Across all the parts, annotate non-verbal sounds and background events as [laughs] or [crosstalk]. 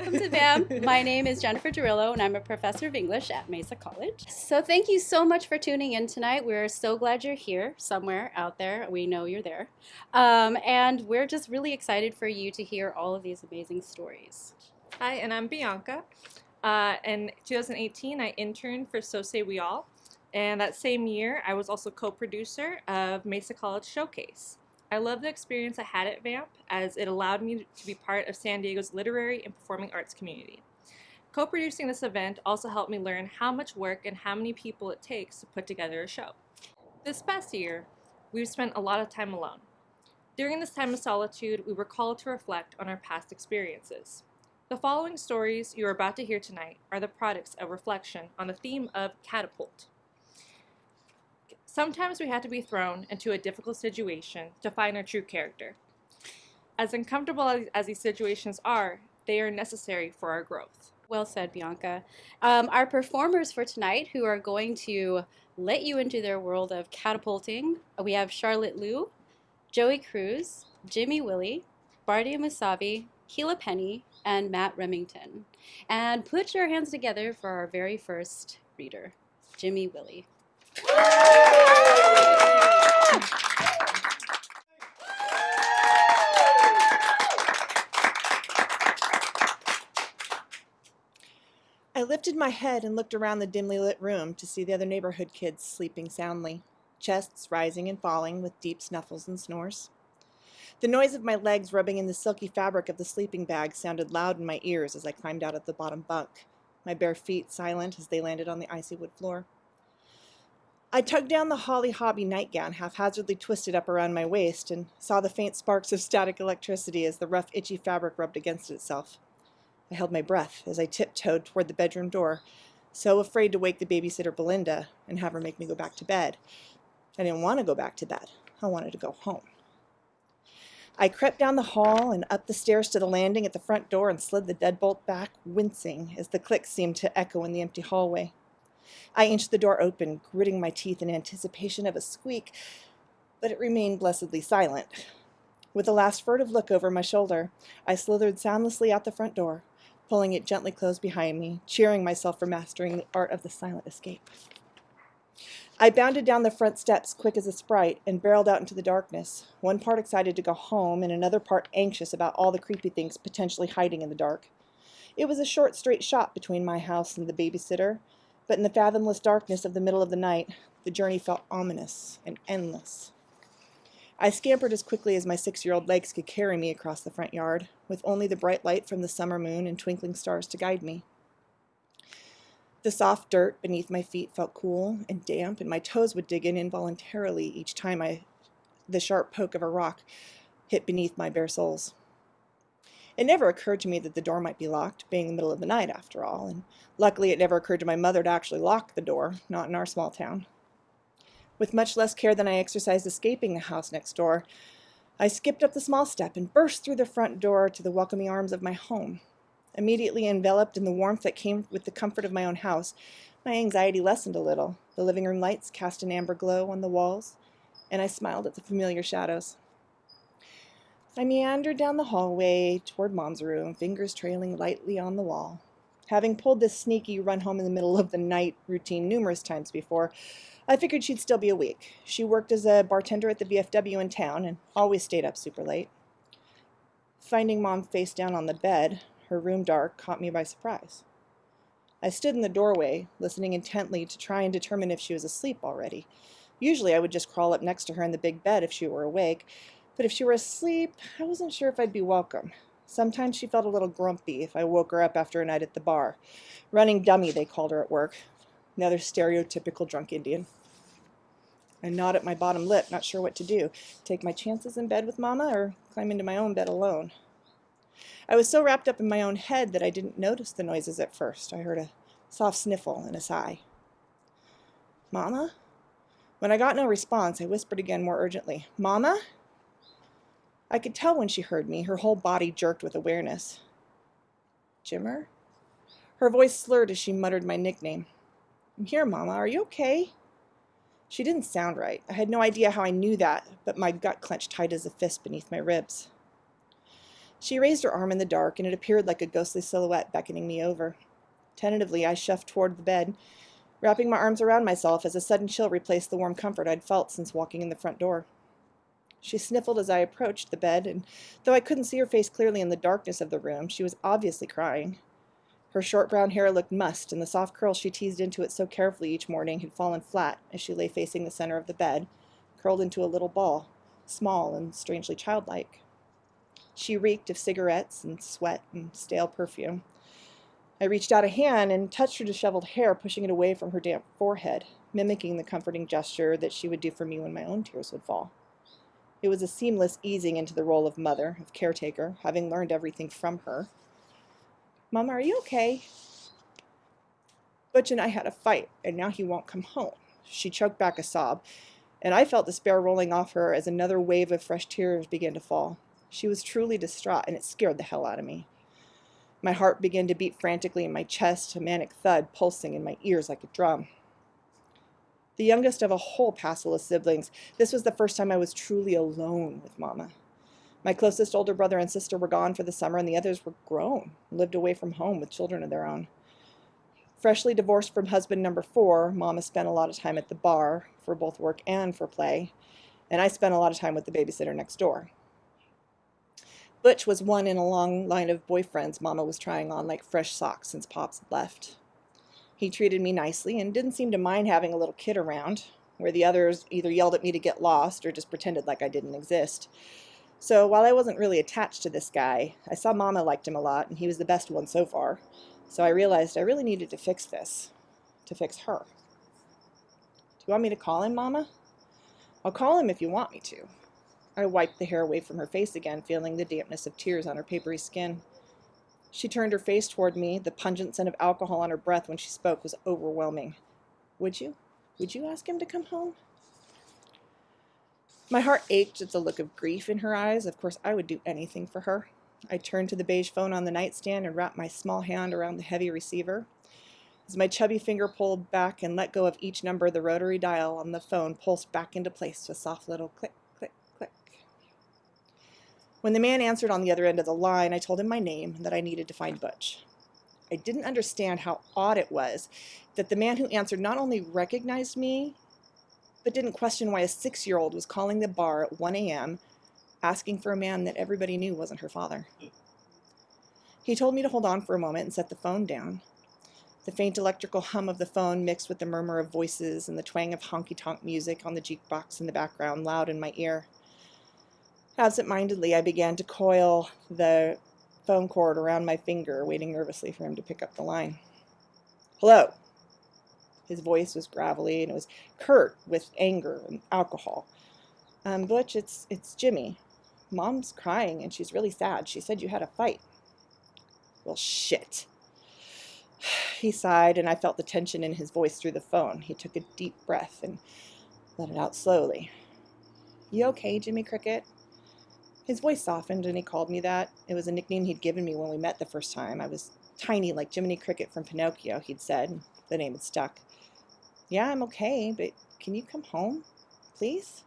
Welcome to VAMP. My name is Jennifer Durillo, and I'm a professor of English at Mesa College. So thank you so much for tuning in tonight. We're so glad you're here somewhere out there. We know you're there. Um, and we're just really excited for you to hear all of these amazing stories. Hi, and I'm Bianca. Uh, in 2018, I interned for So Say We All. And that same year, I was also co-producer of Mesa College Showcase. I love the experience I had at VAMP as it allowed me to be part of San Diego's literary and performing arts community. Co-producing this event also helped me learn how much work and how many people it takes to put together a show. This past year, we've spent a lot of time alone. During this time of solitude, we were called to reflect on our past experiences. The following stories you are about to hear tonight are the products of reflection on the theme of catapult. Sometimes we have to be thrown into a difficult situation to find our true character. As uncomfortable as these situations are, they are necessary for our growth. Well said, Bianca. Um, our performers for tonight who are going to let you into their world of catapulting, we have Charlotte Liu, Joey Cruz, Jimmy Willie, Bardia Musavi, Keela Penny, and Matt Remington. And put your hands together for our very first reader, Jimmy Willie. I lifted my head and looked around the dimly lit room to see the other neighborhood kids sleeping soundly, chests rising and falling with deep snuffles and snores. The noise of my legs rubbing in the silky fabric of the sleeping bag sounded loud in my ears as I climbed out of the bottom bunk, my bare feet silent as they landed on the icy wood floor. I tugged down the Holly Hobbie nightgown haphazardly twisted up around my waist and saw the faint sparks of static electricity as the rough, itchy fabric rubbed against itself. I held my breath as I tiptoed toward the bedroom door, so afraid to wake the babysitter Belinda and have her make me go back to bed. I didn't want to go back to bed. I wanted to go home. I crept down the hall and up the stairs to the landing at the front door and slid the deadbolt back, wincing as the click seemed to echo in the empty hallway. I inched the door open, gritting my teeth in anticipation of a squeak, but it remained blessedly silent. With a last furtive look over my shoulder, I slithered soundlessly out the front door, pulling it gently closed behind me, cheering myself for mastering the art of the silent escape. I bounded down the front steps quick as a sprite and barreled out into the darkness, one part excited to go home and another part anxious about all the creepy things potentially hiding in the dark. It was a short, straight shot between my house and the babysitter, but in the fathomless darkness of the middle of the night, the journey felt ominous and endless. I scampered as quickly as my six-year-old legs could carry me across the front yard, with only the bright light from the summer moon and twinkling stars to guide me. The soft dirt beneath my feet felt cool and damp, and my toes would dig in involuntarily each time I, the sharp poke of a rock hit beneath my bare soles. It never occurred to me that the door might be locked, being the middle of the night after all, and luckily it never occurred to my mother to actually lock the door, not in our small town. With much less care than I exercised escaping the house next door, I skipped up the small step and burst through the front door to the welcoming arms of my home. Immediately enveloped in the warmth that came with the comfort of my own house, my anxiety lessened a little. The living room lights cast an amber glow on the walls, and I smiled at the familiar shadows. I meandered down the hallway toward Mom's room, fingers trailing lightly on the wall. Having pulled this sneaky run home in the middle of the night routine numerous times before, I figured she'd still be awake. She worked as a bartender at the VFW in town and always stayed up super late. Finding Mom face down on the bed, her room dark, caught me by surprise. I stood in the doorway, listening intently to try and determine if she was asleep already. Usually I would just crawl up next to her in the big bed if she were awake, but if she were asleep, I wasn't sure if I'd be welcome. Sometimes she felt a little grumpy if I woke her up after a night at the bar. Running dummy, they called her at work. Another stereotypical drunk Indian. I gnawed at my bottom lip, not sure what to do. Take my chances in bed with Mama or climb into my own bed alone. I was so wrapped up in my own head that I didn't notice the noises at first. I heard a soft sniffle and a sigh. Mama? When I got no response, I whispered again more urgently, Mama? I could tell when she heard me. Her whole body jerked with awareness. Jimmer? Her voice slurred as she muttered my nickname. I'm here, Mama. Are you okay? She didn't sound right. I had no idea how I knew that, but my gut clenched tight as a fist beneath my ribs. She raised her arm in the dark, and it appeared like a ghostly silhouette beckoning me over. Tentatively, I shuffled toward the bed, wrapping my arms around myself as a sudden chill replaced the warm comfort I'd felt since walking in the front door. She sniffled as I approached the bed, and though I couldn't see her face clearly in the darkness of the room, she was obviously crying. Her short brown hair looked mussed, and the soft curls she teased into it so carefully each morning had fallen flat as she lay facing the center of the bed, curled into a little ball, small and strangely childlike. She reeked of cigarettes and sweat and stale perfume. I reached out a hand and touched her disheveled hair, pushing it away from her damp forehead, mimicking the comforting gesture that she would do for me when my own tears would fall. It was a seamless easing into the role of mother, of caretaker, having learned everything from her. Mama, are you okay? Butch and I had a fight, and now he won't come home. She choked back a sob, and I felt despair rolling off her as another wave of fresh tears began to fall. She was truly distraught, and it scared the hell out of me. My heart began to beat frantically in my chest, a manic thud pulsing in my ears like a drum. The youngest of a whole passel of siblings, this was the first time I was truly alone with Mama. My closest older brother and sister were gone for the summer, and the others were grown, lived away from home with children of their own. Freshly divorced from husband number four, Mama spent a lot of time at the bar for both work and for play, and I spent a lot of time with the babysitter next door. Butch was one in a long line of boyfriends Mama was trying on like fresh socks since Pops had left. He treated me nicely and didn't seem to mind having a little kid around, where the others either yelled at me to get lost or just pretended like I didn't exist. So while I wasn't really attached to this guy, I saw Mama liked him a lot, and he was the best one so far. So I realized I really needed to fix this, to fix her. Do you want me to call him, Mama? I'll call him if you want me to. I wiped the hair away from her face again, feeling the dampness of tears on her papery skin. She turned her face toward me. The pungent scent of alcohol on her breath when she spoke was overwhelming. Would you? Would you ask him to come home? My heart ached at the look of grief in her eyes. Of course, I would do anything for her. I turned to the beige phone on the nightstand and wrapped my small hand around the heavy receiver. As my chubby finger pulled back and let go of each number, the rotary dial on the phone pulsed back into place to a soft little click. When the man answered on the other end of the line, I told him my name and that I needed to find Butch. I didn't understand how odd it was that the man who answered not only recognized me, but didn't question why a six year old was calling the bar at 1 a.m. asking for a man that everybody knew wasn't her father. He told me to hold on for a moment and set the phone down. The faint electrical hum of the phone mixed with the murmur of voices and the twang of honky tonk music on the jukebox in the background loud in my ear. Absent-mindedly, I began to coil the phone cord around my finger, waiting nervously for him to pick up the line. Hello. His voice was gravelly and it was curt with anger and alcohol. Um, Butch, it's, it's Jimmy. Mom's crying and she's really sad. She said you had a fight. Well, shit. [sighs] He sighed, and I felt the tension in his voice through the phone. He took a deep breath and let it out slowly. You okay, Jimmy Cricket? His voice softened and he called me that. It was a nickname he'd given me when we met the first time. I was tiny like Jiminy Cricket from Pinocchio, he'd said. The name had stuck. Yeah, I'm okay, but can you come home, please?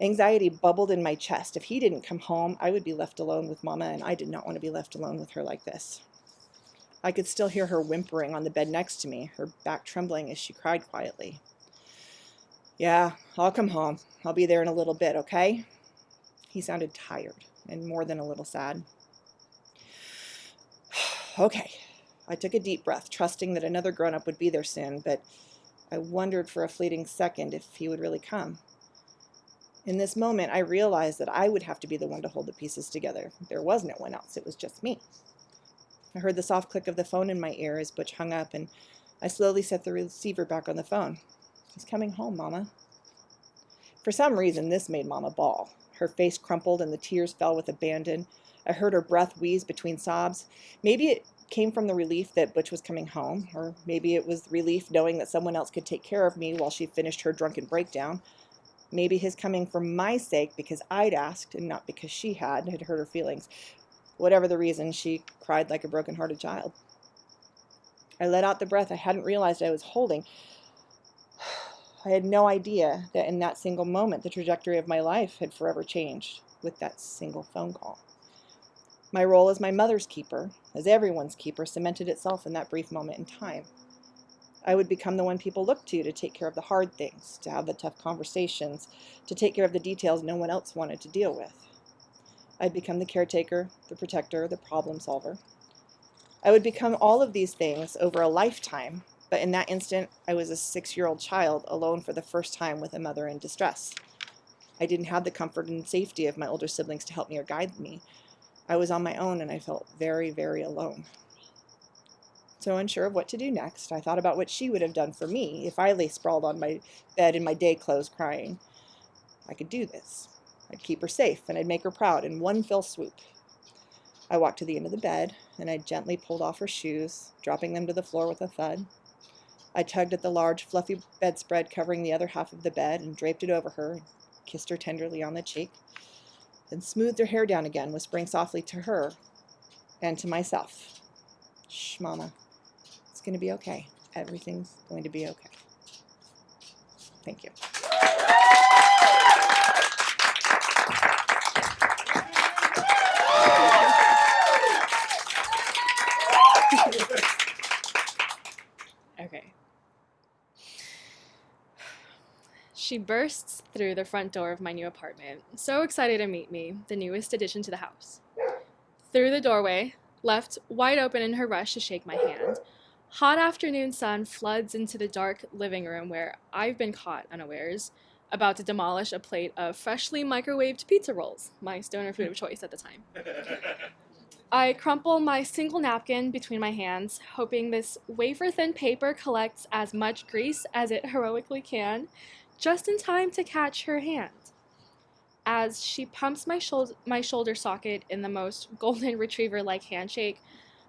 Anxiety bubbled in my chest. If he didn't come home, I would be left alone with Mama, and I did not want to be left alone with her like this. I could still hear her whimpering on the bed next to me, her back trembling as she cried quietly. Yeah, I'll come home. I'll be there in a little bit, okay? He sounded tired and more than a little sad. [sighs] okay. I took a deep breath, trusting that another grown up would be there soon, but I wondered for a fleeting second if he would really come. In this moment, I realized that I would have to be the one to hold the pieces together. There was no one else, it was just me. I heard the soft click of the phone in my ear as Butch hung up, and I slowly set the receiver back on the phone. He's coming home, Mama. For some reason, this made Mama bawl. Her face crumpled and the tears fell with abandon. I heard her breath wheeze between sobs. Maybe it came from the relief that Butch was coming home, or maybe it was relief knowing that someone else could take care of me while she finished her drunken breakdown. Maybe his coming for my sake because I'd asked and not because she had, had hurt her feelings. Whatever the reason, she cried like a broken-hearted child. I let out the breath I hadn't realized I was holding. I had no idea that in that single moment the trajectory of my life had forever changed with that single phone call. My role as my mother's keeper, as everyone's keeper, cemented itself in that brief moment in time. I would become the one people looked to to take care of the hard things, to have the tough conversations, to take care of the details no one else wanted to deal with. I'd become the caretaker, the protector, the problem solver. I would become all of these things over a lifetime, but in that instant, I was a six year old child alone for the first time with a mother in distress. I didn't have the comfort and safety of my older siblings to help me or guide me. I was on my own and I felt very, very alone. So, unsure of what to do next, I thought about what she would have done for me if I lay sprawled on my bed in my day clothes crying. I could do this. I'd keep her safe and I'd make her proud in one fell swoop. I walked to the end of the bed and I gently pulled off her shoes, dropping them to the floor with a thud. I tugged at the large, fluffy bedspread covering the other half of the bed and draped it over her, kissed her tenderly on the cheek, then smoothed her hair down again, whispering softly to her and to myself Shh, Mama. It's going to be okay. Everything's going to be okay. Thank you. Okay. She bursts through the front door of my new apartment, so excited to meet me, the newest addition to the house. Through the doorway, left wide open in her rush to shake my hand, hot afternoon sun floods into the dark living room where I've been caught unawares, about to demolish a plate of freshly microwaved pizza rolls, my stoner food of choice at the time. [laughs] I crumple my single napkin between my hands, hoping this wafer thin paper collects as much grease as it heroically can, just in time to catch her hand. As she pumps my, shou- my shoulder socket in the most [laughs] golden retriever like handshake,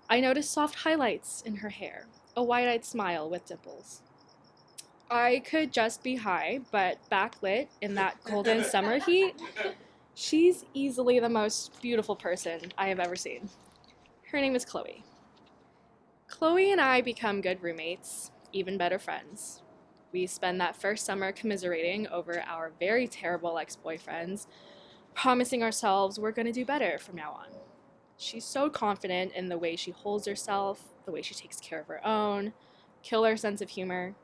I notice soft highlights in her hair, a wide eyed smile with dimples. I could just be high, but backlit in that golden [laughs] summer heat, She's easily the most beautiful person I have ever seen. Her name is Chloe. Chloe and I become good roommates, even better friends. We spend that first summer commiserating over our very terrible ex boyfriends, promising ourselves we're going to do better from now on. She's so confident in the way she holds herself, the way she takes care of her own, killer sense of humor.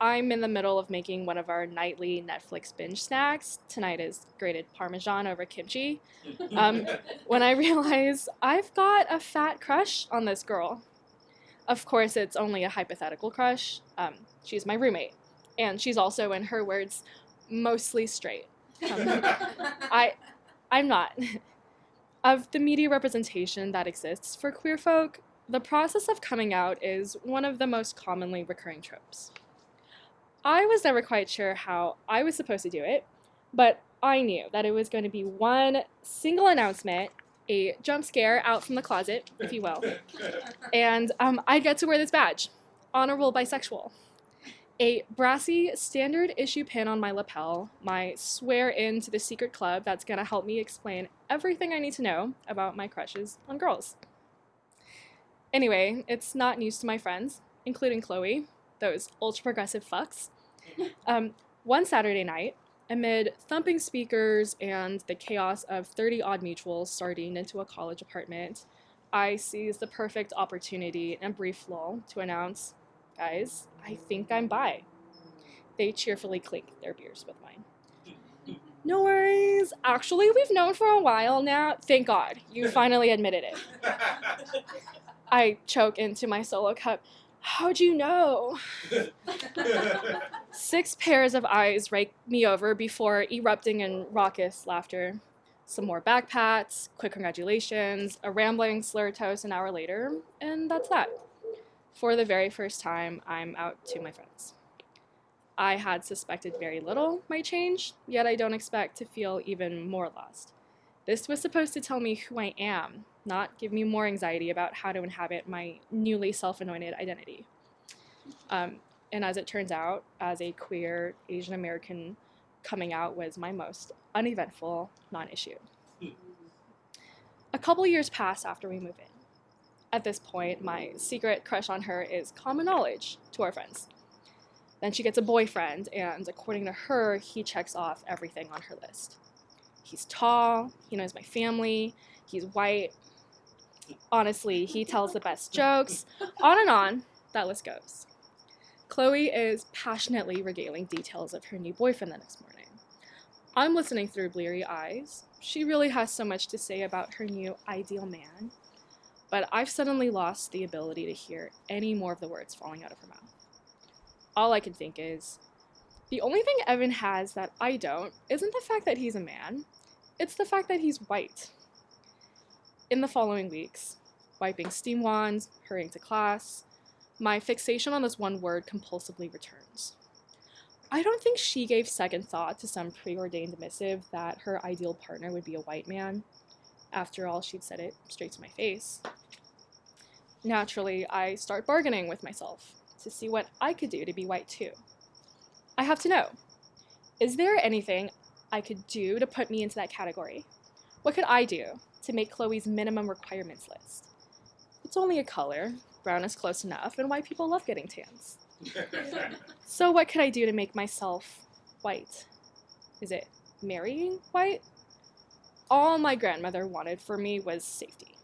I'm in the middle of making one of our nightly Netflix binge snacks. Tonight is grated Parmesan over kimchi. [laughs] Um, when I realize I've got a fat crush on this girl. Of course, it's only a hypothetical crush. Um, she's my roommate, and she's also, in her words, mostly straight. Um, [laughs] I, I'm not. [laughs] of the media representation that exists for queer folk, the process of coming out is one of the most commonly recurring tropes. I was never quite sure how I was supposed to do it, but I knew that it was going to be one single announcement, a jump scare out from the closet, if you will, [laughs] and um, I'd get to wear this badge honorable bisexual. A brassy standard issue pin on my lapel, my swear in to the secret club that's going to help me explain everything I need to know about my crushes on girls. Anyway, it's not news to my friends, including Chloe, those ultra progressive fucks. [laughs] Um, one Saturday night, amid thumping speakers and the chaos of 30 odd mutuals starting into a college apartment, I seize the perfect opportunity and brief lull to announce, guys, I think I'm bi. They cheerfully clink their beers with mine. No worries. Actually, we've known for a while now. Thank God. You finally admitted it. [laughs] I choke into my solo cup. How'd you know? [laughs] Six pairs of eyes rake me over before erupting in raucous laughter. Some more back pats, quick congratulations, a rambling slur toast an hour later, and that's that. For the very first time, I'm out to my friends. I had suspected very little might change, yet I don't expect to feel even more lost. This was supposed to tell me who I am, not give me more anxiety about how to inhabit my newly self anointed identity. Um, and as it turns out, as a queer Asian American, coming out was my most uneventful non issue. A couple years pass after we move in. At this point, my secret crush on her is common knowledge to our friends. Then she gets a boyfriend, and according to her, he checks off everything on her list. He's tall, he knows my family, he's white, Honestly, he tells the best jokes. On and on, that list goes. Chloe is passionately regaling details of her new boyfriend the next morning. I'm listening through bleary eyes. She really has so much to say about her new ideal man, but I've suddenly lost the ability to hear any more of the words falling out of her mouth. All I can think is the only thing Evan has that I don't isn't the fact that he's a man, it's the fact that he's white. In the following weeks, wiping steam wands, hurrying to class, my fixation on this one word compulsively returns. I don't think she gave second thought to some preordained missive that her ideal partner would be a white man. After all, she'd said it straight to my face. Naturally, I start bargaining with myself to see what I could do to be white too. I have to know is there anything I could do to put me into that category? What could I do to make Chloe's minimum requirements list? It's only a color, brown is close enough, and white people love getting tans. [laughs] so, what could I do to make myself white? Is it marrying white? All my grandmother wanted for me was safety.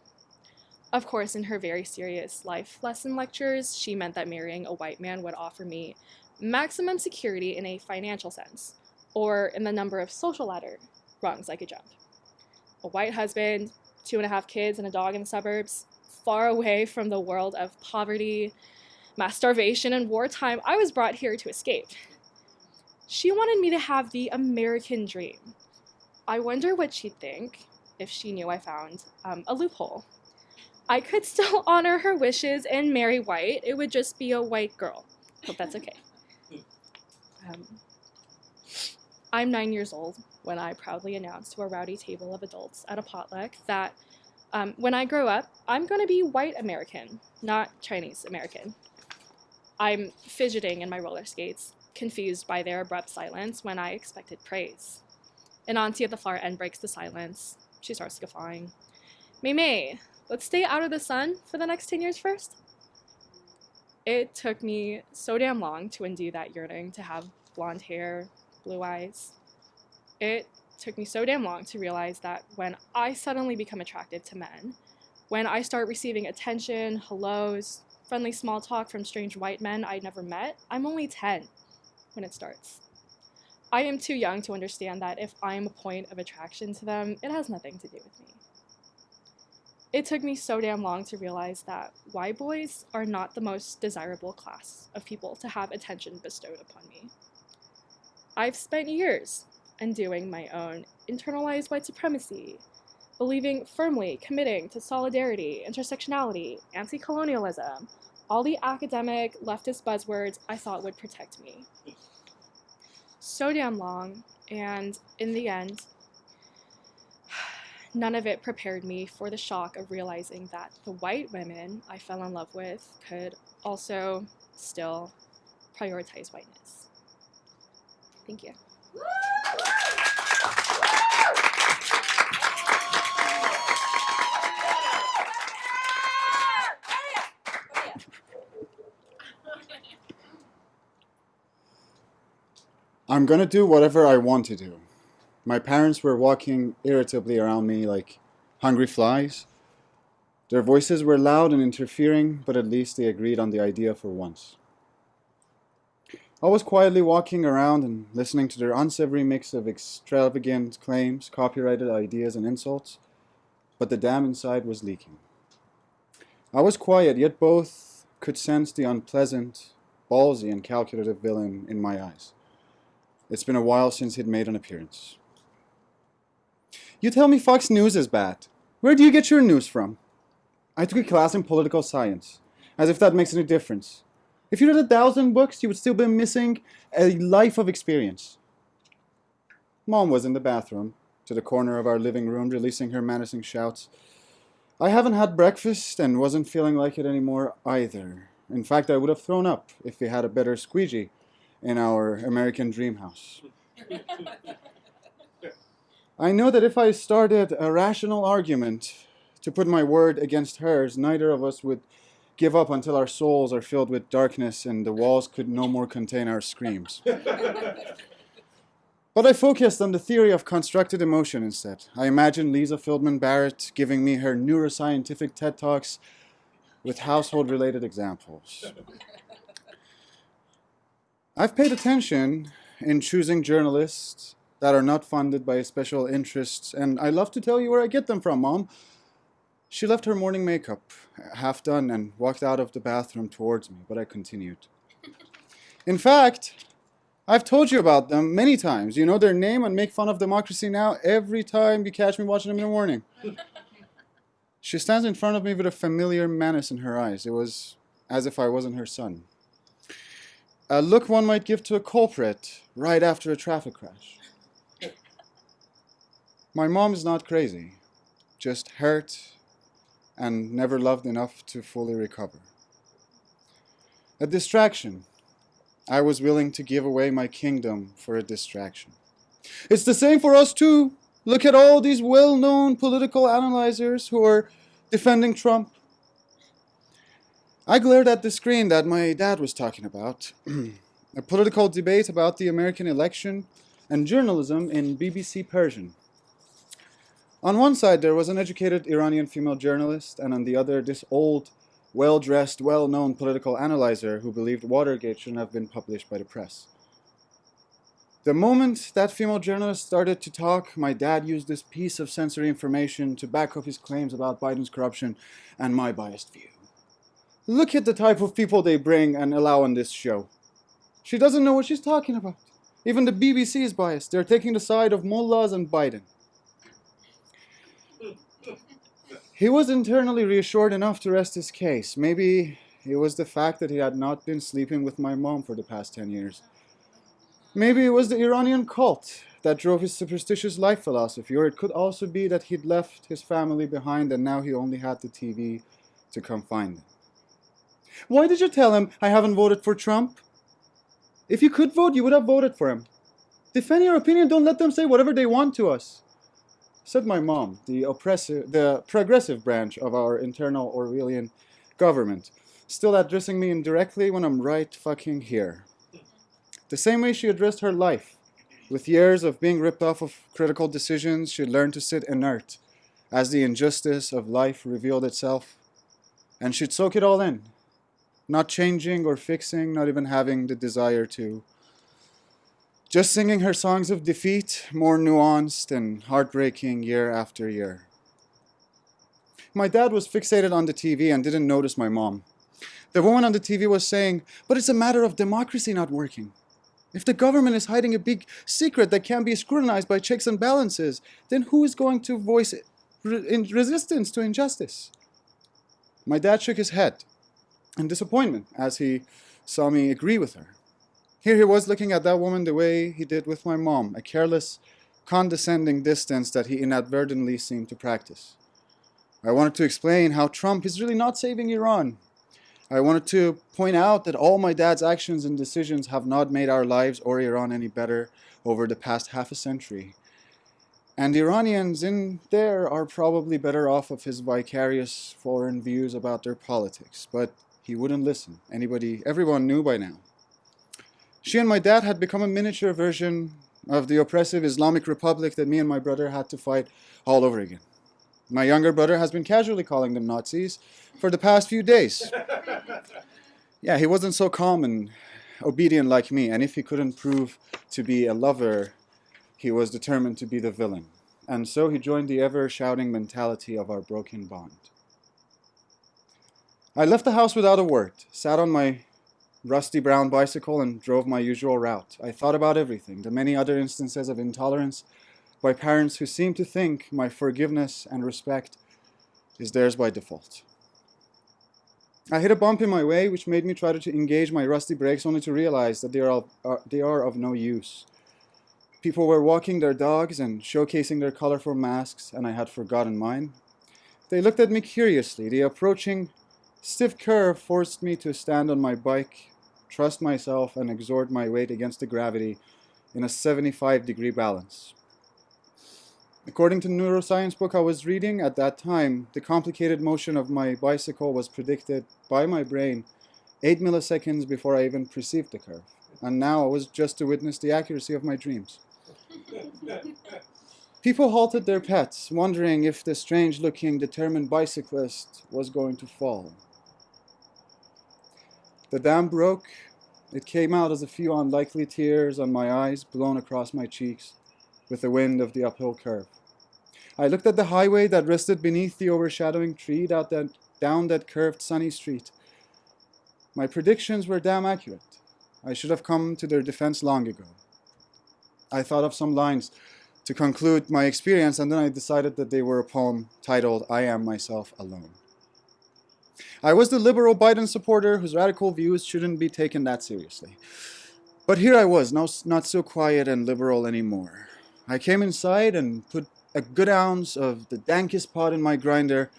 Of course, in her very serious life lesson lectures, she meant that marrying a white man would offer me maximum security in a financial sense, or in the number of social ladder rungs I could jump. A white husband, two and a half kids, and a dog in the suburbs, far away from the world of poverty, mass starvation, and wartime I was brought here to escape. She wanted me to have the American dream. I wonder what she'd think if she knew I found um, a loophole. I could still [laughs] honor her wishes and marry white. It would just be a white girl. Hope that's okay. [laughs] Um, I'm nine years old when I proudly announced to a rowdy table of adults at a potluck that um, when I grow up, I'm going to be white American, not Chinese American. I'm fidgeting in my roller skates, confused by their abrupt silence when I expected praise. An auntie at the far end breaks the silence. She starts guffawing. Mei, let's stay out of the sun for the next 10 years first. It took me so damn long to undo that yearning to have blonde hair, blue eyes. It took me so damn long to realize that when I suddenly become attracted to men, when I start receiving attention, hellos, friendly small talk from strange white men I'd never met, I'm only 10 when it starts. I am too young to understand that if I am a point of attraction to them, it has nothing to do with me. It took me so damn long to realize that white boys are not the most desirable class of people to have attention bestowed upon me. I've spent years undoing my own internalized white supremacy, believing firmly, committing to solidarity, intersectionality, anti colonialism, all the academic leftist buzzwords I thought would protect me. So damn long, and in the end, none of it prepared me for the shock of realizing that the white women I fell in love with could also still prioritize whiteness. Thank you. I'm gonna do whatever I want to do. My parents were walking irritably around me like hungry flies. Their voices were loud and interfering, but at least they agreed on the idea for once. I was quietly walking around and listening to their unsavory mix of extravagant claims, copyrighted ideas, and insults, but the dam inside was leaking. I was quiet, yet both could sense the unpleasant, ballsy, and calculative villain in my eyes. It's been a while since he'd made an appearance. You tell me Fox News is bad. Where do you get your news from? I took a class in political science, as if that makes any difference. If you read a thousand books, you would still be missing a life of experience. Mom was in the bathroom, to the corner of our living room, releasing her menacing shouts. I haven't had breakfast and wasn't feeling like it anymore either. In fact, I would have thrown up if we had a better squeegee in our American dream house. I know that if I started a rational argument to put my word against hers, neither of us would give up until our souls are filled with darkness and the walls could no more contain our screams. [laughs] But I focused on the theory of constructed emotion instead. I imagined Lisa Feldman Barrett giving me her neuroscientific TED Talks with household related examples. I've paid attention in choosing journalists that are not funded by special interests, and I love to tell you where I get them from, Mom. She left her morning makeup half done and walked out of the bathroom towards me, but I continued. [laughs] In fact, I've told you about them many times. You know their name and make fun of democracy now every time you catch me watching them in the morning. [laughs] she stands in front of me with a familiar menace in her eyes. It was as if I wasn't her son. A look one might give to a culprit right after a traffic crash. My mom is not crazy, just hurt and never loved enough to fully recover. A distraction. I was willing to give away my kingdom for a distraction. It's the same for us too. Look at all these well known political analyzers who are defending Trump. I glared at the screen that my dad was talking about [clears throat] a political debate about the American election and journalism in BBC Persian. On one side, there was an educated Iranian female journalist, and on the other, this old, well dressed, well known political analyzer who believed Watergate shouldn't have been published by the press. The moment that female journalist started to talk, my dad used this piece of sensory information to back up his claims about Biden's corruption and my biased view. Look at the type of people they bring and allow on this show. She doesn't know what she's talking about. Even the BBC is biased. They're taking the side of mullahs and Biden. He was internally reassured enough to rest his case. Maybe it was the fact that he had not been sleeping with my mom for the past 10 years. Maybe it was the Iranian cult that drove his superstitious life philosophy, or it could also be that he'd left his family behind and now he only had the TV to come find them. Why did you tell him I haven't voted for Trump? If you could vote, you would have voted for him. Defend your opinion, don't let them say whatever they want to us said my mom, the oppressive, the progressive branch of our internal Orwellian government, still addressing me indirectly when I'm right fucking here. The same way she addressed her life. With years of being ripped off of critical decisions, she learned to sit inert as the injustice of life revealed itself. And she'd soak it all in, not changing or fixing, not even having the desire to just singing her songs of defeat, more nuanced and heartbreaking year after year. My dad was fixated on the TV and didn't notice my mom. The woman on the TV was saying, but it's a matter of democracy not working. If the government is hiding a big secret that can be scrutinized by checks and balances, then who is going to voice resistance to injustice? My dad shook his head in disappointment as he saw me agree with her. Here he was looking at that woman the way he did with my mom, a careless, condescending distance that he inadvertently seemed to practice. I wanted to explain how Trump is really not saving Iran. I wanted to point out that all my dad's actions and decisions have not made our lives or Iran any better over the past half a century. And the Iranians in there are probably better off of his vicarious foreign views about their politics. But he wouldn't listen. Anybody, everyone knew by now. She and my dad had become a miniature version of the oppressive Islamic Republic that me and my brother had to fight all over again. My younger brother has been casually calling them Nazis for the past few days. [laughs] yeah, he wasn't so calm and obedient like me, and if he couldn't prove to be a lover, he was determined to be the villain. And so he joined the ever shouting mentality of our broken bond. I left the house without a word, sat on my rusty brown bicycle and drove my usual route. I thought about everything, the many other instances of intolerance by parents who seem to think my forgiveness and respect is theirs by default. I hit a bump in my way, which made me try to engage my rusty brakes only to realize that they are, uh, they are of no use. People were walking their dogs and showcasing their colorful masks, and I had forgotten mine. They looked at me curiously. The approaching stiff curve forced me to stand on my bike trust myself, and exert my weight against the gravity in a 75 degree balance. According to neuroscience book I was reading at that time, the complicated motion of my bicycle was predicted by my brain 8 milliseconds before I even perceived the curve. And now I was just to witness the accuracy of my dreams. People halted their pets, wondering if the strange looking, determined bicyclist was going to fall. The dam broke. It came out as a few unlikely tears on my eyes, blown across my cheeks with the wind of the uphill curve. I looked at the highway that rested beneath the overshadowing tree down that, down that curved sunny street. My predictions were damn accurate. I should have come to their defense long ago. I thought of some lines to conclude my experience, and then I decided that they were a poem titled I Am Myself Alone. I was the liberal Biden supporter whose radical views shouldn't be taken that seriously. But here I was, no, not so quiet and liberal anymore. I came inside and put a good ounce of the dankest pot in my grinder,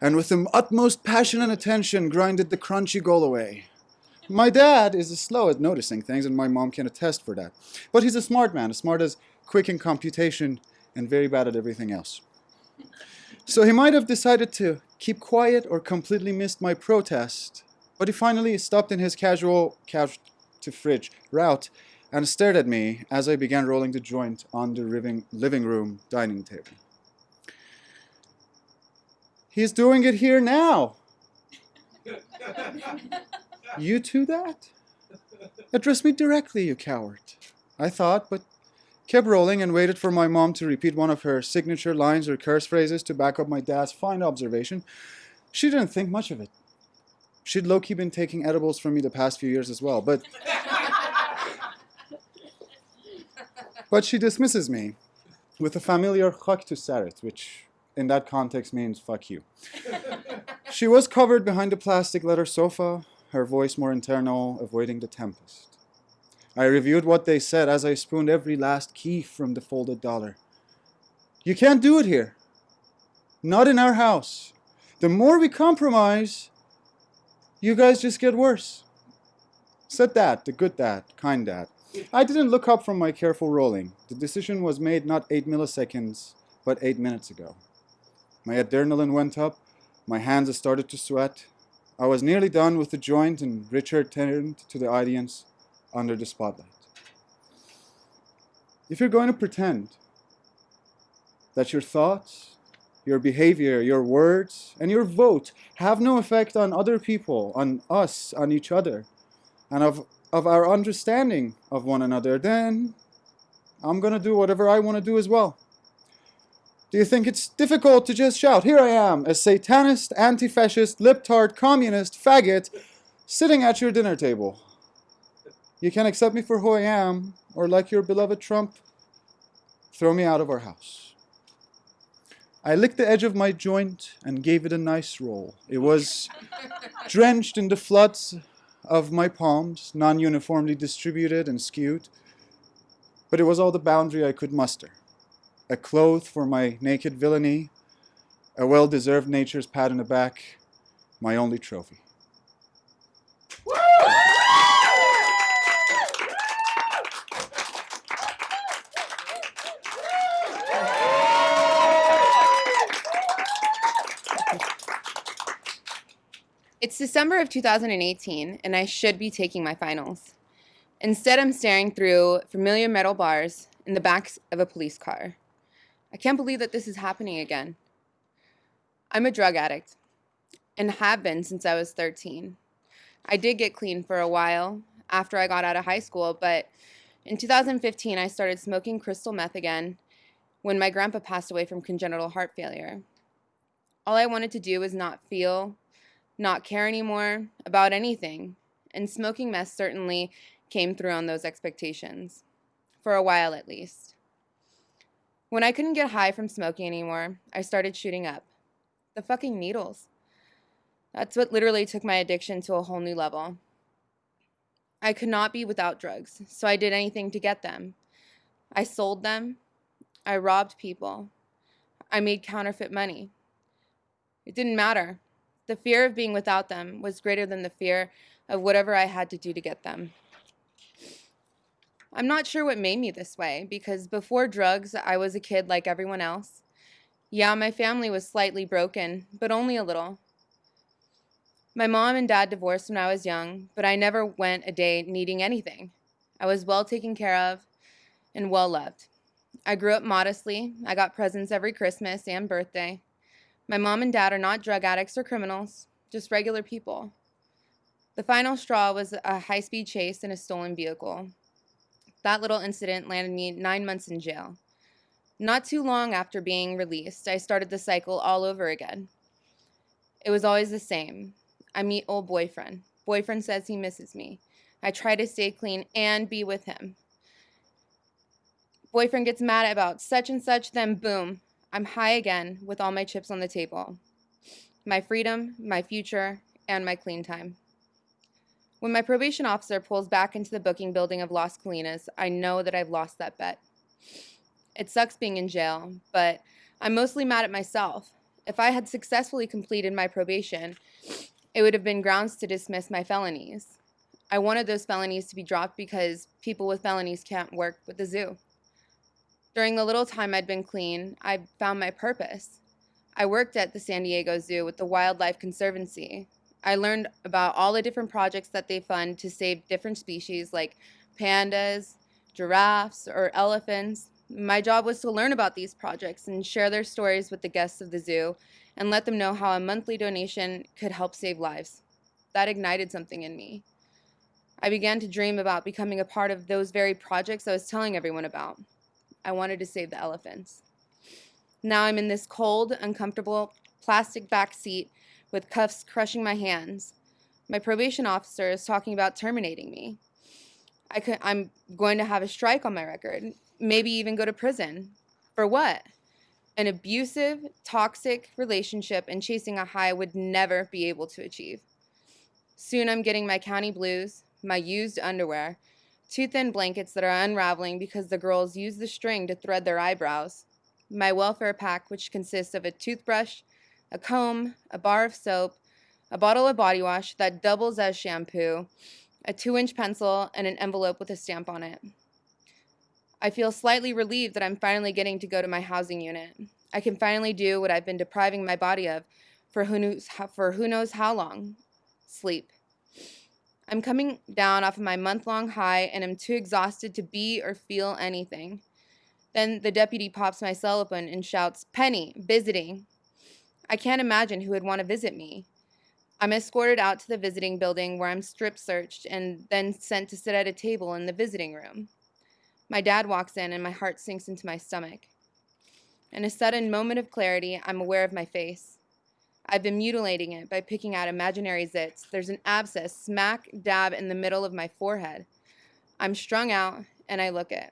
and with the utmost passion and attention grinded the crunchy goal away. My dad is slow at noticing things, and my mom can attest for that. But he's a smart man, as smart as quick in computation and very bad at everything else. So he might have decided to keep quiet or completely missed my protest, but he finally stopped in his casual couch to fridge route and stared at me as I began rolling the joint on the living, living room dining table. He's doing it here now. you do that? Address me directly, you coward. I thought, but kept rolling and waited for my mom to repeat one of her signature lines or curse phrases to back up my dad's fine observation. She didn't think much of it. She'd low key been taking edibles from me the past few years as well, but. [laughs] but she dismisses me with a familiar chak to saret, which in that context means fuck you. [laughs] she was covered behind a plastic leather sofa, her voice more internal, avoiding the tempest. I reviewed what they said as I spooned every last key from the folded dollar. You can't do it here. Not in our house. The more we compromise, you guys just get worse. Said that, the good dad, kind dad. I didn't look up from my careful rolling. The decision was made not eight milliseconds, but eight minutes ago. My adrenaline went up, my hands started to sweat. I was nearly done with the joint, and Richard turned to the audience under the spotlight. If you're going to pretend that your thoughts, your behavior, your words, and your vote have no effect on other people, on us, on each other, and of, of our understanding of one another, then I'm going to do whatever I want to do as well. Do you think it's difficult to just shout, Here I am, a satanist, anti fascist, libtard, communist, faggot, sitting at your dinner table? You can accept me for who I am, or like your beloved Trump, throw me out of our house. I licked the edge of my joint and gave it a nice roll. It was [laughs] drenched in the floods of my palms, non uniformly distributed and skewed, but it was all the boundary I could muster. A cloth for my naked villainy, a well deserved nature's pat in the back, my only trophy. It's December of 2018, and I should be taking my finals. Instead, I'm staring through familiar metal bars in the backs of a police car. I can't believe that this is happening again. I'm a drug addict, and have been since I was 13. I did get clean for a while after I got out of high school, but in 2015, I started smoking crystal meth again when my grandpa passed away from congenital heart failure. All I wanted to do was not feel not care anymore about anything. And smoking meth certainly came through on those expectations, for a while at least. When I couldn't get high from smoking anymore, I started shooting up. The fucking needles. That's what literally took my addiction to a whole new level. I could not be without drugs, so I did anything to get them. I sold them. I robbed people. I made counterfeit money. It didn't matter. The fear of being without them was greater than the fear of whatever I had to do to get them. I'm not sure what made me this way because before drugs, I was a kid like everyone else. Yeah, my family was slightly broken, but only a little. My mom and dad divorced when I was young, but I never went a day needing anything. I was well taken care of and well loved. I grew up modestly. I got presents every Christmas and birthday. My mom and dad are not drug addicts or criminals, just regular people. The final straw was a high speed chase in a stolen vehicle. That little incident landed me nine months in jail. Not too long after being released, I started the cycle all over again. It was always the same. I meet old boyfriend. Boyfriend says he misses me. I try to stay clean and be with him. Boyfriend gets mad about such and such, then boom, I'm high again with all my chips on the table. My freedom, my future, and my clean time. When my probation officer pulls back into the booking building of Las Colinas, I know that I've lost that bet. It sucks being in jail, but I'm mostly mad at myself. If I had successfully completed my probation, it would have been grounds to dismiss my felonies. I wanted those felonies to be dropped because people with felonies can't work with the zoo. During the little time I'd been clean, I found my purpose. I worked at the San Diego Zoo with the Wildlife Conservancy. I learned about all the different projects that they fund to save different species like pandas, giraffes, or elephants. My job was to learn about these projects and share their stories with the guests of the zoo and let them know how a monthly donation could help save lives. That ignited something in me. I began to dream about becoming a part of those very projects I was telling everyone about. I wanted to save the elephants. Now I'm in this cold, uncomfortable plastic back seat with cuffs crushing my hands. My probation officer is talking about terminating me. I could, I'm going to have a strike on my record, maybe even go to prison. For what? An abusive, toxic relationship and chasing a high would never be able to achieve. Soon I'm getting my county blues, my used underwear, two thin blankets that are unraveling because the girls use the string to thread their eyebrows, my welfare pack, which consists of a toothbrush, a comb, a bar of soap, a bottle of body wash that doubles as shampoo, a two inch pencil, and an envelope with a stamp on it. I feel slightly relieved that I'm finally getting to go to my housing unit. I can finally do what I've been depriving my body of for who knows how, for who knows how long sleep. I'm coming down off of my month long high and am too exhausted to be or feel anything. Then the deputy pops my cell open and shouts, Penny, visiting. I can't imagine who would want to visit me. I'm escorted out to the visiting building where I'm strip searched and then sent to sit at a table in the visiting room. My dad walks in, and my heart sinks into my stomach. In a sudden moment of clarity, I'm aware of my face. I've been mutilating it by picking out imaginary zits. There's an abscess smack dab in the middle of my forehead. I'm strung out, and I look it.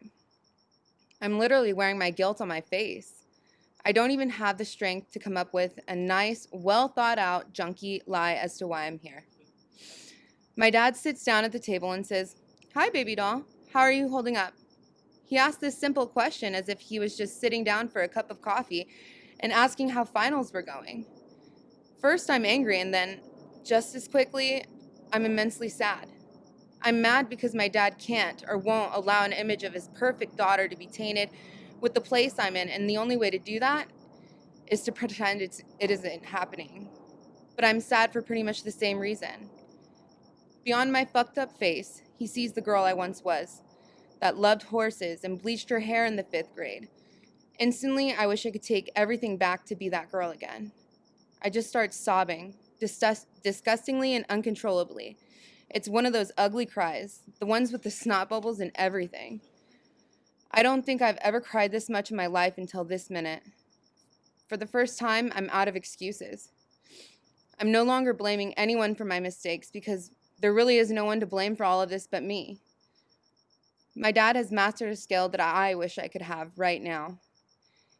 I'm literally wearing my guilt on my face. I don't even have the strength to come up with a nice, well thought out, junky lie as to why I'm here. My dad sits down at the table and says, Hi, baby doll. How are you holding up? He asked this simple question as if he was just sitting down for a cup of coffee and asking how finals were going. First, I'm angry, and then, just as quickly, I'm immensely sad. I'm mad because my dad can't or won't allow an image of his perfect daughter to be tainted with the place I'm in, and the only way to do that is to pretend it's, it isn't happening. But I'm sad for pretty much the same reason. Beyond my fucked up face, he sees the girl I once was that loved horses and bleached her hair in the fifth grade. Instantly, I wish I could take everything back to be that girl again. I just start sobbing, disgust- disgustingly and uncontrollably. It's one of those ugly cries, the ones with the snot bubbles and everything. I don't think I've ever cried this much in my life until this minute. For the first time, I'm out of excuses. I'm no longer blaming anyone for my mistakes because there really is no one to blame for all of this but me. My dad has mastered a skill that I wish I could have right now.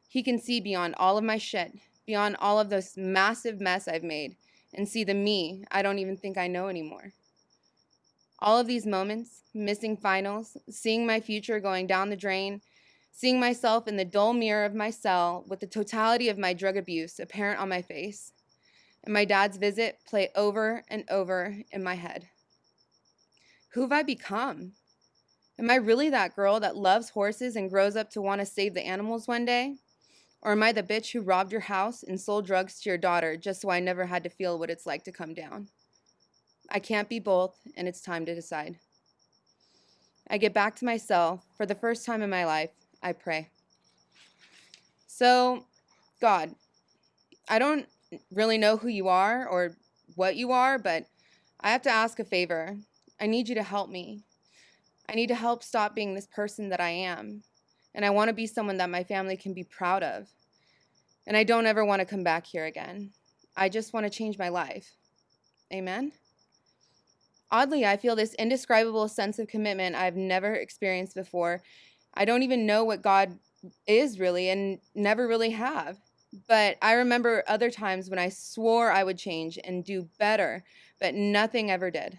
He can see beyond all of my shit, beyond all of this massive mess I've made, and see the me I don't even think I know anymore. All of these moments, missing finals, seeing my future going down the drain, seeing myself in the dull mirror of my cell with the totality of my drug abuse apparent on my face, and my dad's visit play over and over in my head. Who have I become? Am I really that girl that loves horses and grows up to want to save the animals one day? Or am I the bitch who robbed your house and sold drugs to your daughter just so I never had to feel what it's like to come down? I can't be both, and it's time to decide. I get back to my cell. For the first time in my life, I pray. So, God, I don't really know who you are or what you are, but I have to ask a favor. I need you to help me. I need to help stop being this person that I am. And I want to be someone that my family can be proud of. And I don't ever want to come back here again. I just want to change my life. Amen? Oddly, I feel this indescribable sense of commitment I've never experienced before. I don't even know what God is really and never really have. But I remember other times when I swore I would change and do better, but nothing ever did.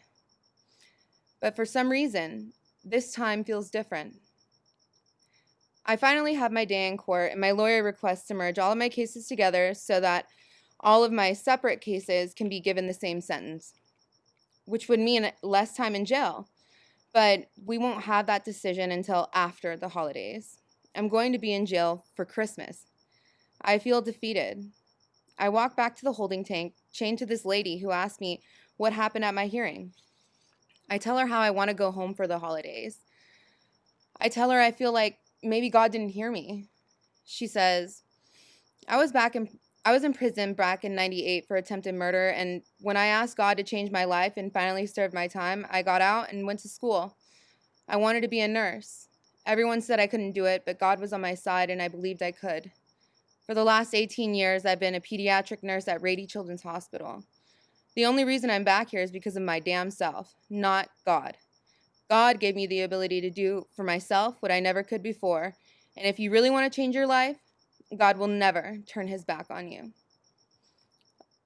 But for some reason, this time feels different. I finally have my day in court, and my lawyer requests to merge all of my cases together so that all of my separate cases can be given the same sentence, which would mean less time in jail. But we won't have that decision until after the holidays. I'm going to be in jail for Christmas. I feel defeated. I walk back to the holding tank, chained to this lady who asked me what happened at my hearing. I tell her how I want to go home for the holidays. I tell her I feel like maybe God didn't hear me. She says, I was back in I was in prison back in 98 for attempted murder and when I asked God to change my life and finally served my time, I got out and went to school. I wanted to be a nurse. Everyone said I couldn't do it, but God was on my side and I believed I could. For the last 18 years, I've been a pediatric nurse at Rady Children's Hospital. The only reason I'm back here is because of my damn self, not God. God gave me the ability to do for myself what I never could before. And if you really want to change your life, God will never turn his back on you.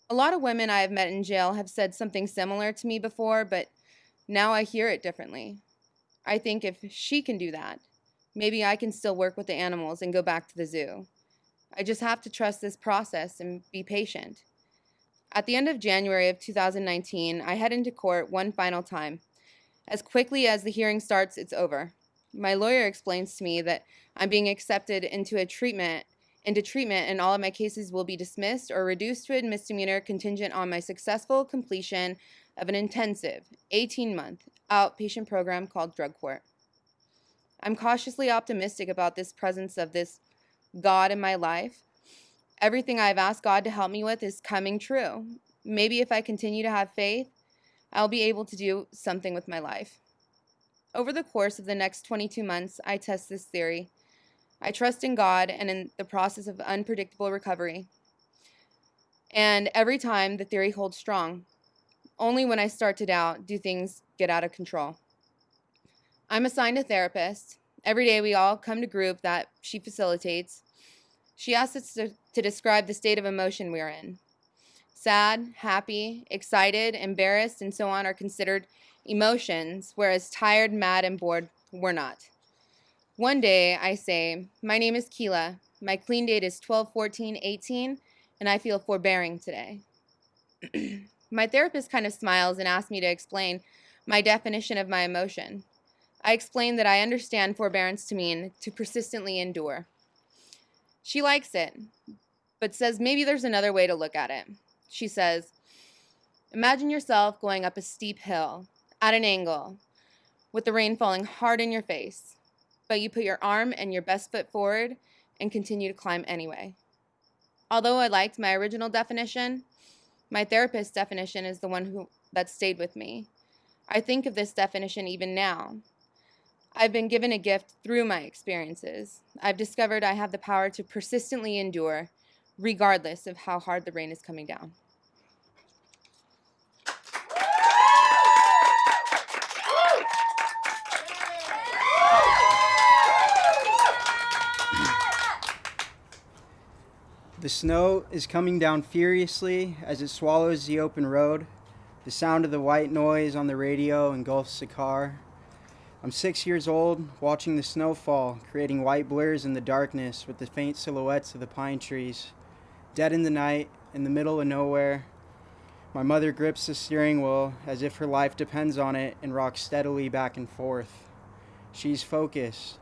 A lot of women I have met in jail have said something similar to me before, but now I hear it differently. I think if she can do that, maybe I can still work with the animals and go back to the zoo. I just have to trust this process and be patient. At the end of January of 2019, I head into court one final time. As quickly as the hearing starts, it's over. My lawyer explains to me that I'm being accepted into a treatment into treatment and all of my cases will be dismissed or reduced to a misdemeanor contingent on my successful completion of an intensive 18-month outpatient program called drug court. I'm cautiously optimistic about this presence of this God in my life. Everything I've asked God to help me with is coming true. Maybe if I continue to have faith, I'll be able to do something with my life. Over the course of the next 22 months, I test this theory. I trust in God and in the process of unpredictable recovery. And every time the theory holds strong. Only when I start to doubt do things get out of control. I'm assigned a therapist. Every day we all come to group that she facilitates. She asks us to, to describe the state of emotion we're in. Sad, happy, excited, embarrassed, and so on are considered emotions, whereas tired, mad, and bored were not. One day I say, My name is Keela. My clean date is 12 14 18, and I feel forbearing today. [clears throat] my therapist kind of smiles and asks me to explain my definition of my emotion. I explain that I understand forbearance to mean to persistently endure. She likes it, but says maybe there's another way to look at it. She says, Imagine yourself going up a steep hill at an angle with the rain falling hard in your face, but you put your arm and your best foot forward and continue to climb anyway. Although I liked my original definition, my therapist's definition is the one who, that stayed with me. I think of this definition even now. I've been given a gift through my experiences. I've discovered I have the power to persistently endure, regardless of how hard the rain is coming down. The snow is coming down furiously as it swallows the open road. The sound of the white noise on the radio engulfs the car. I'm six years old, watching the snow fall, creating white blurs in the darkness with the faint silhouettes of the pine trees. Dead in the night, in the middle of nowhere. My mother grips the steering wheel as if her life depends on it and rocks steadily back and forth. She's focused,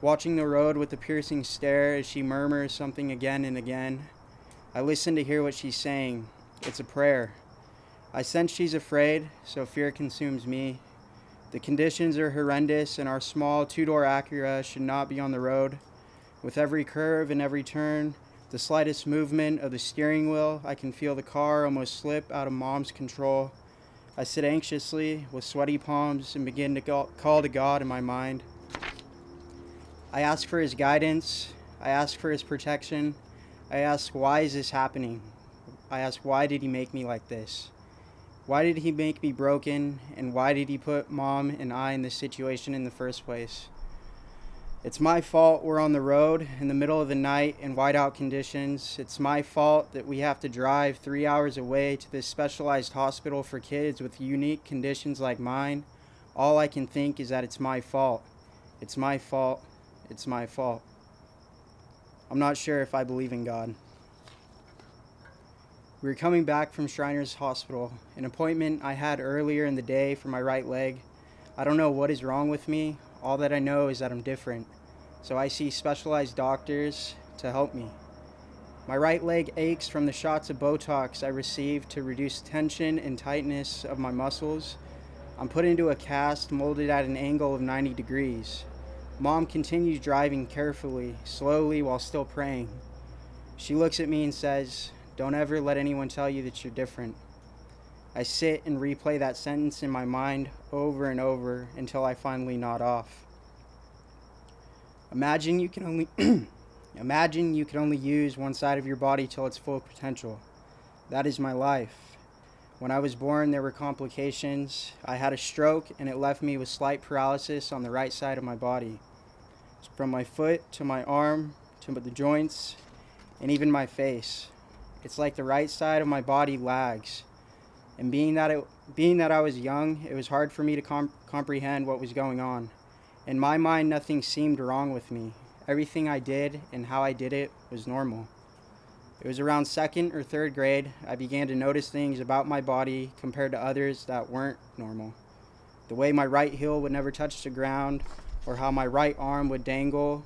watching the road with a piercing stare as she murmurs something again and again. I listen to hear what she's saying. It's a prayer. I sense she's afraid, so fear consumes me. The conditions are horrendous, and our small two door Acura should not be on the road. With every curve and every turn, the slightest movement of the steering wheel, I can feel the car almost slip out of mom's control. I sit anxiously with sweaty palms and begin to call to God in my mind. I ask for his guidance. I ask for his protection. I ask, why is this happening? I ask, why did he make me like this? Why did he make me broken? And why did he put mom and I in this situation in the first place? It's my fault we're on the road in the middle of the night in whiteout conditions. It's my fault that we have to drive three hours away to this specialized hospital for kids with unique conditions like mine. All I can think is that it's my fault. It's my fault. It's my fault. I'm not sure if I believe in God. We were coming back from Shriners Hospital, an appointment I had earlier in the day for my right leg. I don't know what is wrong with me. All that I know is that I'm different. So I see specialized doctors to help me. My right leg aches from the shots of Botox I received to reduce tension and tightness of my muscles. I'm put into a cast molded at an angle of 90 degrees. Mom continues driving carefully, slowly, while still praying. She looks at me and says, Don't ever let anyone tell you that you're different. I sit and replay that sentence in my mind over and over until I finally nod off. Imagine you can only [clears throat] imagine you can only use one side of your body till its full potential. That is my life. When I was born, there were complications. I had a stroke, and it left me with slight paralysis on the right side of my body. From my foot to my arm to the joints and even my face. It's like the right side of my body lags. And being that, it, being that I was young, it was hard for me to com- comprehend what was going on. In my mind, nothing seemed wrong with me. Everything I did and how I did it was normal. It was around second or third grade I began to notice things about my body compared to others that weren't normal. The way my right heel would never touch the ground, or how my right arm would dangle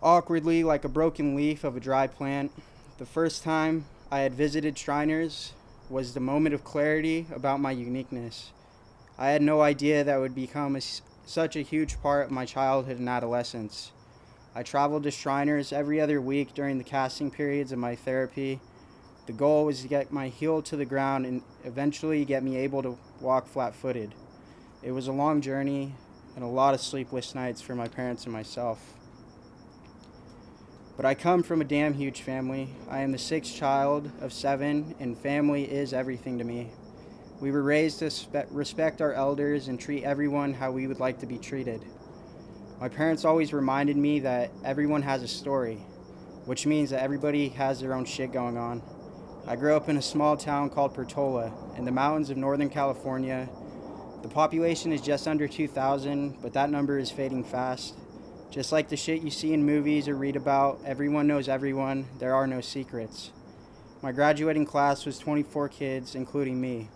awkwardly like a broken leaf of a dry plant. The first time I had visited Shriners was the moment of clarity about my uniqueness. I had no idea that would become a, such a huge part of my childhood and adolescence. I traveled to Shriners every other week during the casting periods of my therapy. The goal was to get my heel to the ground and eventually get me able to walk flat footed. It was a long journey and a lot of sleepless nights for my parents and myself. But I come from a damn huge family. I am the sixth child of seven, and family is everything to me. We were raised to respect our elders and treat everyone how we would like to be treated. My parents always reminded me that everyone has a story, which means that everybody has their own shit going on. I grew up in a small town called Portola in the mountains of Northern California. The population is just under 2,000, but that number is fading fast. Just like the shit you see in movies or read about, everyone knows everyone, there are no secrets. My graduating class was 24 kids, including me.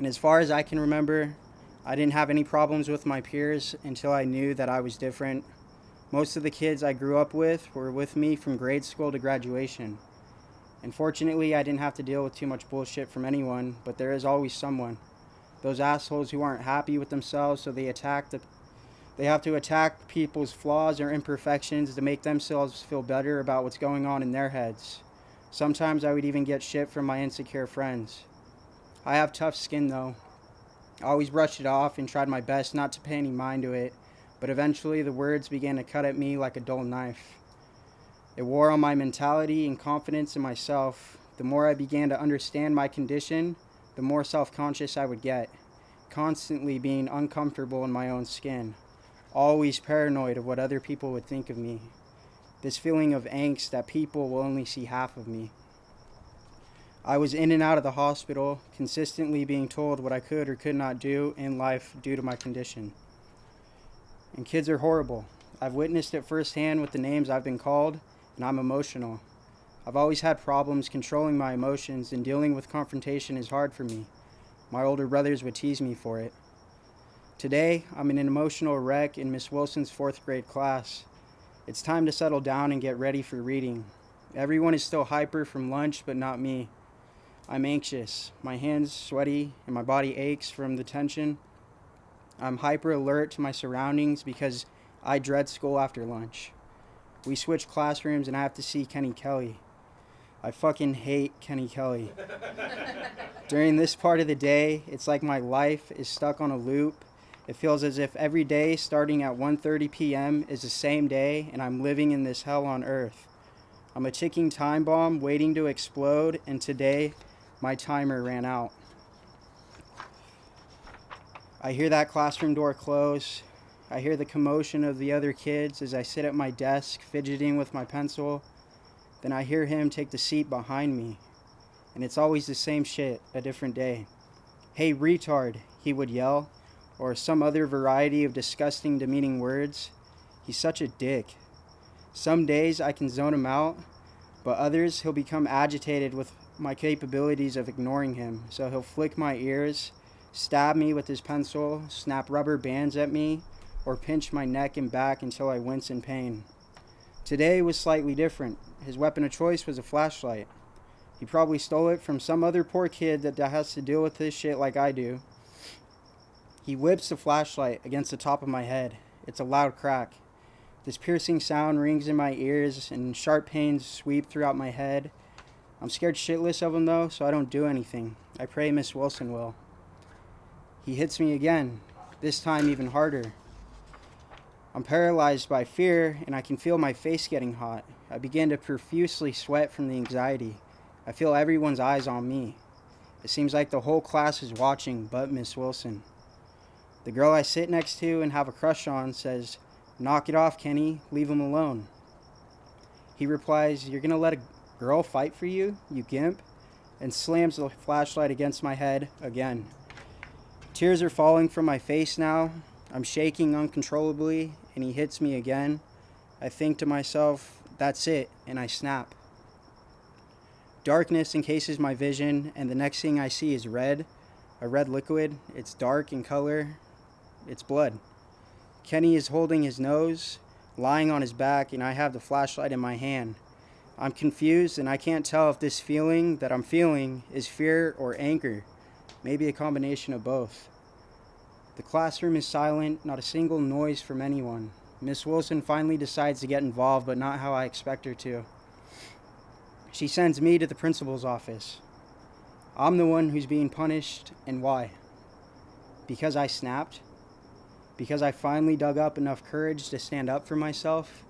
And as far as I can remember, I didn't have any problems with my peers until I knew that I was different. Most of the kids I grew up with were with me from grade school to graduation. And fortunately, I didn't have to deal with too much bullshit from anyone, but there is always someone. Those assholes who aren't happy with themselves, so they attack the they have to attack people's flaws or imperfections to make themselves feel better about what's going on in their heads. Sometimes I would even get shit from my insecure friends. I have tough skin though. I always brushed it off and tried my best not to pay any mind to it, but eventually the words began to cut at me like a dull knife. It wore on my mentality and confidence in myself. The more I began to understand my condition, the more self conscious I would get, constantly being uncomfortable in my own skin, always paranoid of what other people would think of me. This feeling of angst that people will only see half of me. I was in and out of the hospital, consistently being told what I could or could not do in life due to my condition. And kids are horrible. I've witnessed it firsthand with the names I've been called, and I'm emotional. I've always had problems controlling my emotions, and dealing with confrontation is hard for me. My older brothers would tease me for it. Today, I'm in an emotional wreck in Miss Wilson's fourth grade class. It's time to settle down and get ready for reading. Everyone is still hyper from lunch, but not me. I'm anxious. My hands sweaty and my body aches from the tension. I'm hyper alert to my surroundings because I dread school after lunch. We switch classrooms and I have to see Kenny Kelly. I fucking hate Kenny Kelly. [laughs] During this part of the day, it's like my life is stuck on a loop. It feels as if every day starting at 1:30 p.m. is the same day and I'm living in this hell on earth. I'm a ticking time bomb waiting to explode and today my timer ran out. I hear that classroom door close. I hear the commotion of the other kids as I sit at my desk fidgeting with my pencil. Then I hear him take the seat behind me. And it's always the same shit, a different day. Hey, retard, he would yell, or some other variety of disgusting, demeaning words. He's such a dick. Some days I can zone him out, but others he'll become agitated with my capabilities of ignoring him. So he'll flick my ears, stab me with his pencil, snap rubber bands at me, or pinch my neck and back until I wince in pain. Today was slightly different. His weapon of choice was a flashlight. He probably stole it from some other poor kid that has to deal with this shit like I do. He whips the flashlight against the top of my head. It's a loud crack. This piercing sound rings in my ears and sharp pains sweep throughout my head. I'm scared shitless of him though, so I don't do anything. I pray Miss Wilson will. He hits me again, this time even harder. I'm paralyzed by fear and I can feel my face getting hot. I begin to profusely sweat from the anxiety. I feel everyone's eyes on me. It seems like the whole class is watching but Miss Wilson. The girl I sit next to and have a crush on says, Knock it off, Kenny. Leave him alone. He replies, You're going to let a girl fight for you, you gimp? And slams the flashlight against my head again. Tears are falling from my face now. I'm shaking uncontrollably, and he hits me again. I think to myself, That's it, and I snap. Darkness encases my vision, and the next thing I see is red, a red liquid. It's dark in color. It's blood. Kenny is holding his nose, lying on his back, and I have the flashlight in my hand. I'm confused, and I can't tell if this feeling that I'm feeling is fear or anger, maybe a combination of both. The classroom is silent, not a single noise from anyone. Miss Wilson finally decides to get involved, but not how I expect her to. She sends me to the principal's office. I'm the one who's being punished, and why? Because I snapped? Because I finally dug up enough courage to stand up for myself?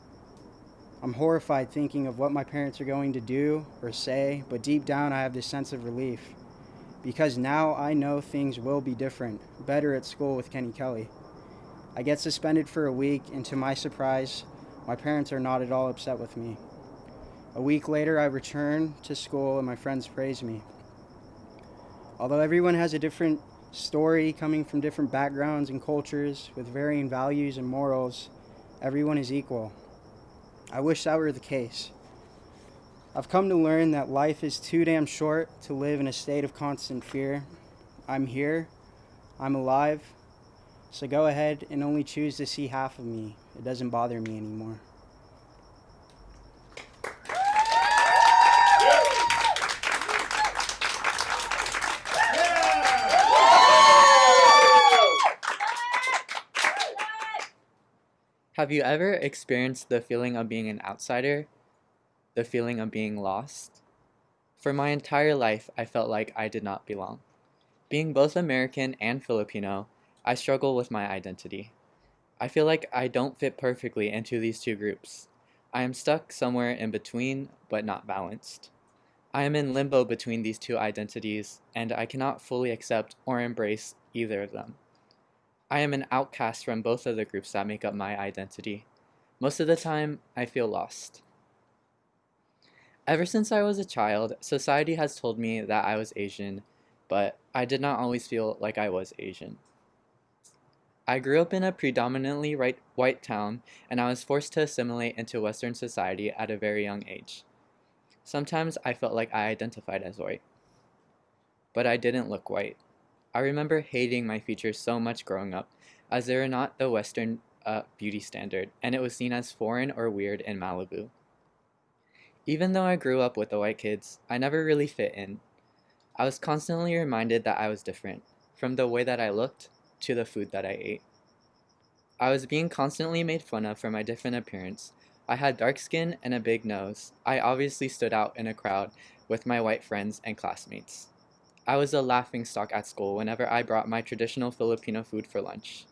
I'm horrified thinking of what my parents are going to do or say, but deep down I have this sense of relief. Because now I know things will be different, better at school with Kenny Kelly. I get suspended for a week, and to my surprise, my parents are not at all upset with me. A week later, I return to school and my friends praise me. Although everyone has a different story coming from different backgrounds and cultures with varying values and morals, everyone is equal. I wish that were the case. I've come to learn that life is too damn short to live in a state of constant fear. I'm here, I'm alive, so go ahead and only choose to see half of me. It doesn't bother me anymore. Have you ever experienced the feeling of being an outsider? The feeling of being lost? For my entire life, I felt like I did not belong. Being both American and Filipino, I struggle with my identity. I feel like I don't fit perfectly into these two groups. I am stuck somewhere in between, but not balanced. I am in limbo between these two identities, and I cannot fully accept or embrace either of them. I am an outcast from both of the groups that make up my identity. Most of the time, I feel lost. Ever since I was a child, society has told me that I was Asian, but I did not always feel like I was Asian. I grew up in a predominantly white town, and I was forced to assimilate into Western society at a very young age. Sometimes I felt like I identified as white, but I didn't look white. I remember hating my features so much growing up, as they were not the Western uh, beauty standard, and it was seen as foreign or weird in Malibu. Even though I grew up with the white kids, I never really fit in. I was constantly reminded that I was different, from the way that I looked to the food that I ate. I was being constantly made fun of for my different appearance. I had dark skin and a big nose. I obviously stood out in a crowd with my white friends and classmates. I was a laughing stock at school whenever I brought my traditional Filipino food for lunch.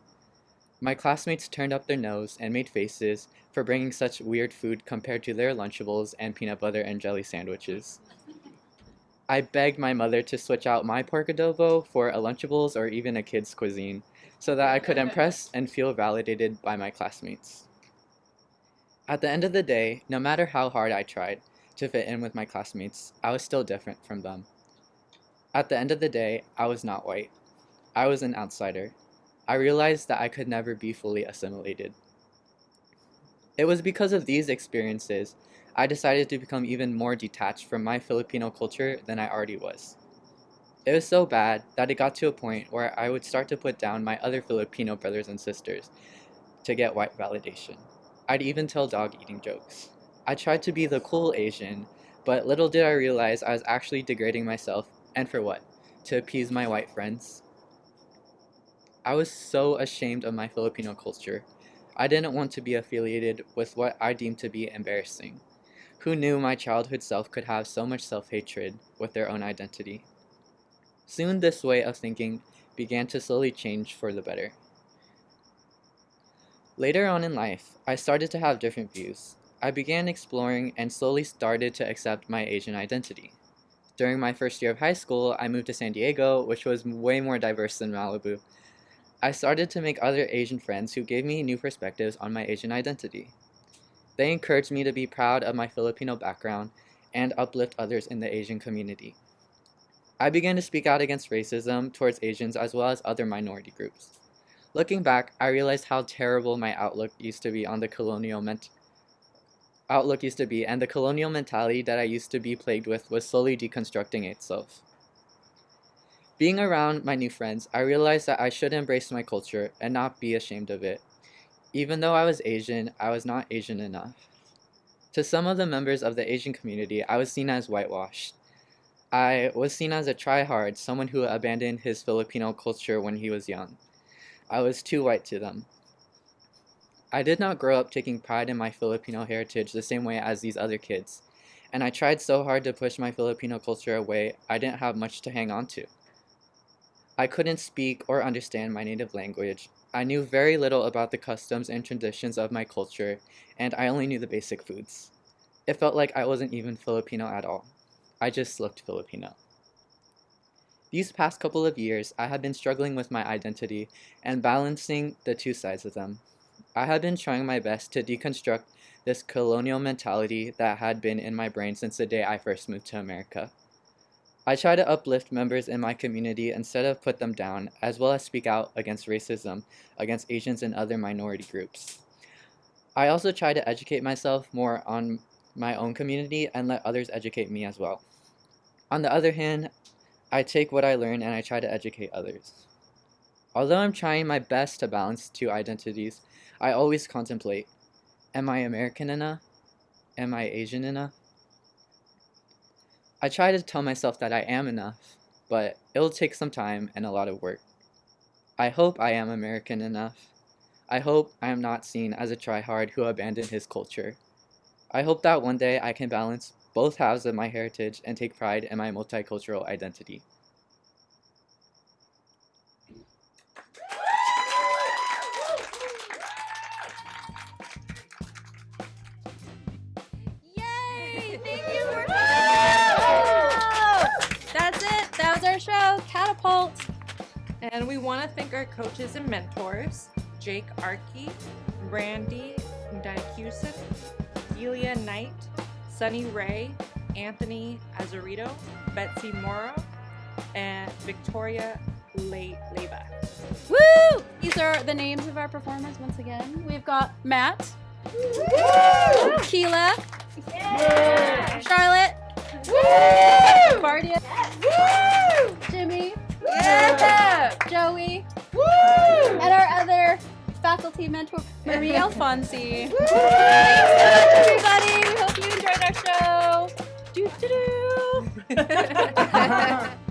My classmates turned up their nose and made faces for bringing such weird food compared to their Lunchables and peanut butter and jelly sandwiches. I begged my mother to switch out my pork adobo for a Lunchables or even a kid's cuisine so that I could impress and feel validated by my classmates. At the end of the day, no matter how hard I tried to fit in with my classmates, I was still different from them. At the end of the day, I was not white. I was an outsider. I realized that I could never be fully assimilated. It was because of these experiences I decided to become even more detached from my Filipino culture than I already was. It was so bad that it got to a point where I would start to put down my other Filipino brothers and sisters to get white validation. I'd even tell dog eating jokes. I tried to be the cool Asian, but little did I realize I was actually degrading myself, and for what? To appease my white friends. I was so ashamed of my Filipino culture. I didn't want to be affiliated with what I deemed to be embarrassing. Who knew my childhood self could have so much self hatred with their own identity? Soon, this way of thinking began to slowly change for the better. Later on in life, I started to have different views. I began exploring and slowly started to accept my Asian identity. During my first year of high school, I moved to San Diego, which was way more diverse than Malibu. I started to make other Asian friends who gave me new perspectives on my Asian identity. They encouraged me to be proud of my Filipino background and uplift others in the Asian community. I began to speak out against racism towards Asians as well as other minority groups. Looking back, I realized how terrible my outlook used to be on the colonial ment- outlook used to be, and the colonial mentality that I used to be plagued with was slowly deconstructing itself. Being around my new friends, I realized that I should embrace my culture and not be ashamed of it. Even though I was Asian, I was not Asian enough. To some of the members of the Asian community, I was seen as whitewashed. I was seen as a tryhard, someone who abandoned his Filipino culture when he was young. I was too white to them. I did not grow up taking pride in my Filipino heritage the same way as these other kids, and I tried so hard to push my Filipino culture away, I didn't have much to hang on to. I couldn't speak or understand my native language. I knew very little about the customs and traditions of my culture, and I only knew the basic foods. It felt like I wasn't even Filipino at all. I just looked Filipino. These past couple of years, I have been struggling with my identity and balancing the two sides of them. I have been trying my best to deconstruct this colonial mentality that had been in my brain since the day I first moved to America. I try to uplift members in my community instead of put them down, as well as speak out against racism against Asians and other minority groups. I also try to educate myself more on my own community and let others educate me as well. On the other hand, I take what I learn and I try to educate others. Although I'm trying my best to balance two identities, I always contemplate Am I American enough? Am I Asian enough? I try to tell myself that I am enough, but it'll take some time and a lot of work. I hope I am American enough. I hope I am not seen as a tryhard who abandoned his culture. I hope that one day I can balance both halves of my heritage and take pride in my multicultural identity. Catapult. And we want to thank our coaches and mentors Jake Arkey, Randy Dykusif, Delia Knight, Sunny Ray, Anthony Azarito, Betsy Morrow, and Victoria Le- Leva. Woo! These are the names of our performers once again. We've got Matt, Keela, Charlotte, Bardia, Jimmy, Joey, and our other faculty mentor, Marie Alfonsi. Thanks so much, everybody. We hope you enjoyed our show. Doo-doo-doo. [laughs]